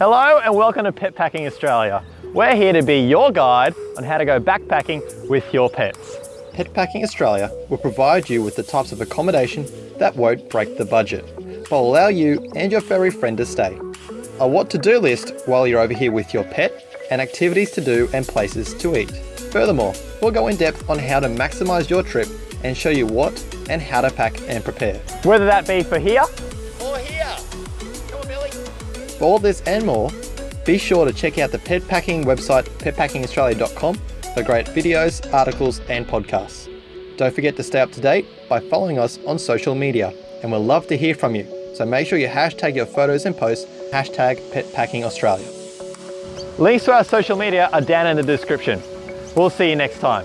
Hello and welcome to Pet Packing Australia. We're here to be your guide on how to go backpacking with your pets. Pet Packing Australia will provide you with the types of accommodation that won't break the budget, but will allow you and your furry friend to stay. A what to do list while you're over here with your pet, and activities to do and places to eat. Furthermore, we'll go in depth on how to maximise your trip and show you what and how to pack and prepare. Whether that be for here or here. Come on, Billy. For all this and more, be sure to check out the pet packing website petpackingaustralia.com for great videos, articles and podcasts. Don't forget to stay up to date by following us on social media and we'll love to hear from you. So make sure you hashtag your photos and posts, hashtag petpackingaustralia. Links to our social media are down in the description. We'll see you next time.